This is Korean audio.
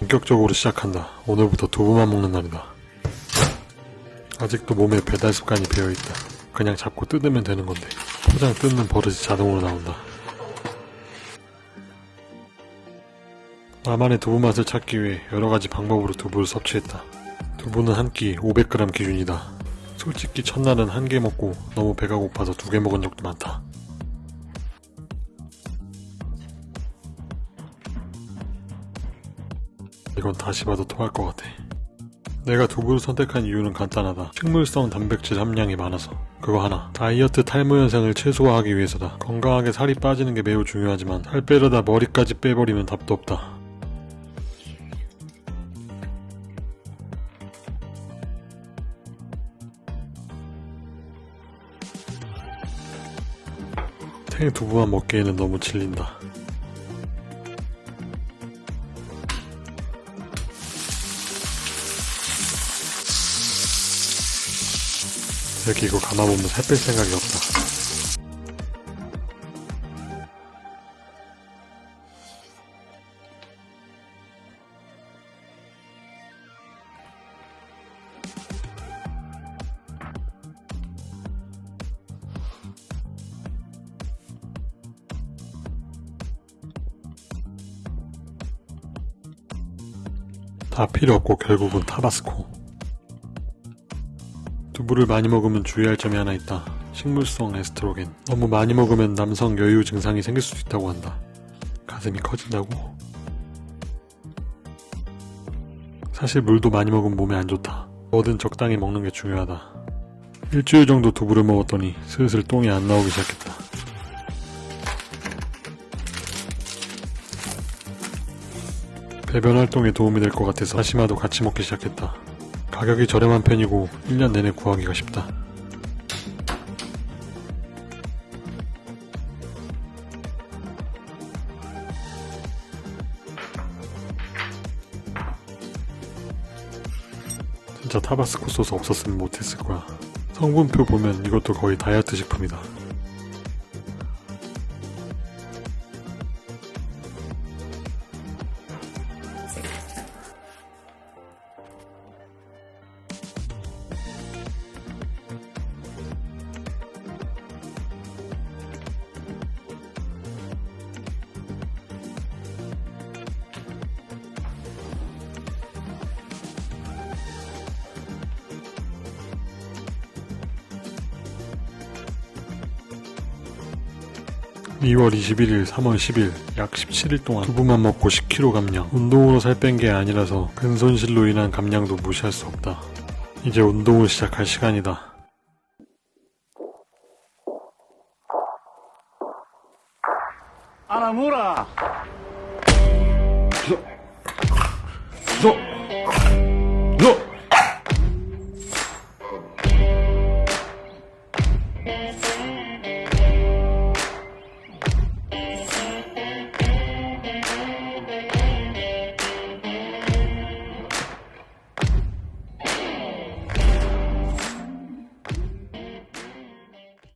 본격적으로 시작한다. 오늘부터 두부만 먹는 날이다. 아직도 몸에 배달 습관이 배어있다. 그냥 잡고 뜯으면 되는 건데 포장 뜯는 버릇이 자동으로 나온다. 나만의 두부 맛을 찾기 위해 여러가지 방법으로 두부를 섭취했다. 두부는 한 끼 500g 기준이다. 솔직히 첫날은 한 개 먹고 너무 배가 고파서 두 개 먹은 적도 많다. 이건 다시 봐도 토할 것 같아. 내가 두부를 선택한 이유는 간단하다. 식물성 단백질 함량이 많아서. 그거 하나. 다이어트 탈모 현상을 최소화하기 위해서다. 건강하게 살이 빠지는 게 매우 중요하지만 살 빼려다 머리까지 빼버리면 답도 없다. 생 두부만 먹기에는 너무 질린다. 여기 이거 감아보면 살뺄 생각이 없다. 다 필요 없고 결국은 타바스코. 두부를 많이 먹으면 주의할 점이 하나 있다. 식물성 에스트로겐. 너무 많이 먹으면 남성 여유 증상이 생길 수도 있다고 한다. 가슴이 커진다고? 사실 물도 많이 먹으면 몸에 안 좋다. 뭐든 적당히 먹는 게 중요하다. 일주일 정도 두부를 먹었더니 슬슬 똥이 안 나오기 시작했다. 배변 활동에 도움이 될 것 같아서 다시마도 같이 먹기 시작했다. 가격이 저렴한 편이고 1년 내내 구하기가 쉽다. 진짜 타바스코 소스 없었으면 못했을 거야. 성분표 보면 이것도 거의 다이어트 식품이다. (2월 21일) (3월 10일) 약 17일 동안 두부만 먹고 10kg 감량. 운동으로 살 뺀 게 아니라서 근손실로 인한 감량도 무시할 수 없다. 이제 운동을 시작할 시간이다. 아나무라. 저, 저,